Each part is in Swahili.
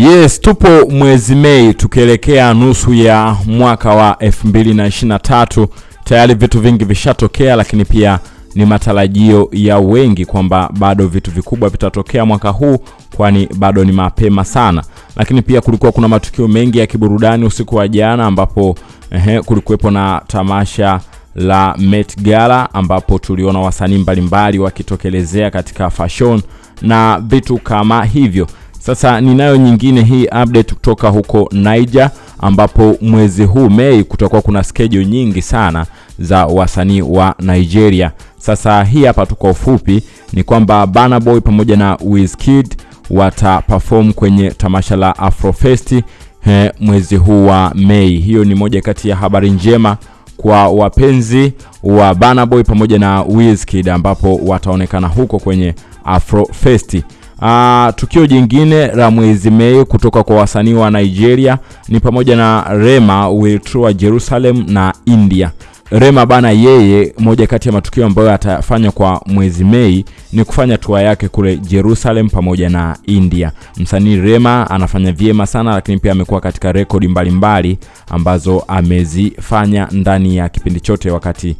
Yes, tupo mwezi Mei tukielekea nusu ya mwaka wa 2023. Tayari vitu vingi vishatokea, lakini pia ni matarajio ya wengi kwamba bado vitu vikubwa vitatokea mwaka huu, kwani bado ni mapema sana. Lakini pia kulikuwa kuna matukio mengi ya kiburudani usiku wa jana, ambapo ehe, kulikuwepo na tamasha la Met Gala ambapo tuliona wasanii mbalimbali wakitokelezea katika fashion na vitu kama hivyo. Sasa ninayo nyingine hii update kutoka huko Niger ambapo mwezi huu Mei kutakuwa kuna schedule nyingi sana za wasanii wa Nigeria. Sasa hii hapa tu kwa ufupi ni kwamba Burna Boy pamoja na Wizkid wata perform kwenye tamasha la Afrofest he, mwezi huu wa Mei. Hiyo ni moja kati ya habari njema kwa wapenzi wa Burna Boy pamoja na Wizkid ambapo wataonekana huko kwenye Afrofest. Uh, tukio jingine la mwezi Mei kutoka kwa wasanii wa Nigeria ni pamoja na Rema will tour Jerusalem na India. Rema bana, yeye moja kati ya matukio ambayo atafanya kwa mwezi Mei ni kufanya tua yake kule Jerusalem pamoja na India. Msanii Rema anafanya vyema sana, lakini pia amekuwa katika rekodi mbalimbali ambazo amezifanya ndani ya kipindi chote wakati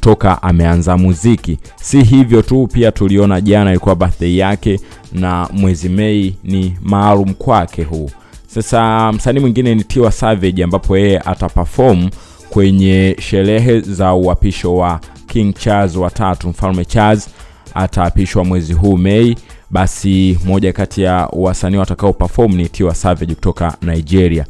toka ameanza muziki. Si hivyo tu, pia tuliona jana ilikuwa birthday yake na mwezi Mei ni maalum kwake huu. Sasa msanii mwingine ni Tiwa Savage ambapo yeye ataperform kwenye sherehe za uapisho wa King Charles wa tatu, mfalme Charles ataapishwa mwezi huu Mei. Basi moja kati ya wasanii watakao perform ni Tiwa Savage kutoka Nigeria.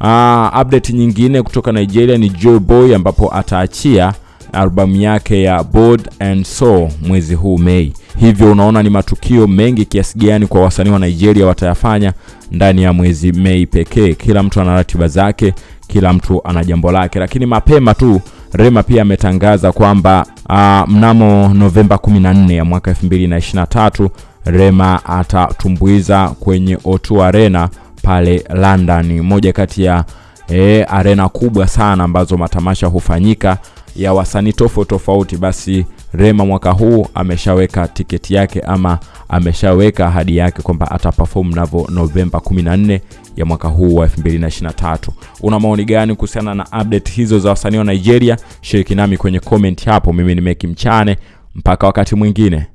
Uh, update nyingine kutoka Nigeria ni Joe Boy ambapo ataachia albamu yake ya Bold and Soul mwezi huu Mei. Hivyo unaona ni matukio mengi kiasi gani kwa wasanii wa Nigeria watayafanya ndani ya mwezi Mei pekee. Kila mtu ana ratiba zake, kila mtu ana jambo lake, lakini mapema tu Rema pia ametangaza kwamba uh, mnamo Novemba 14 ya mwaka 2023 Rema atatumbuiza kwenye O2 Arena pale London, moja kati ya eh, arena kubwa sana ambazo matamasha hufanyika ya wasanii tofauti tofauti. Basi Rema mwaka huu ameshaweka tiketi yake ama ameshaweka ahadi yake kwamba ataperform navo Novemba 14 ya mwaka huu wa 2023. Una maoni gani kuhusiana na update hizo za wasanii wa Nigeria? Shiriki nami kwenye comment hapo. Mimi ni Meki Mchane, mpaka wakati mwingine.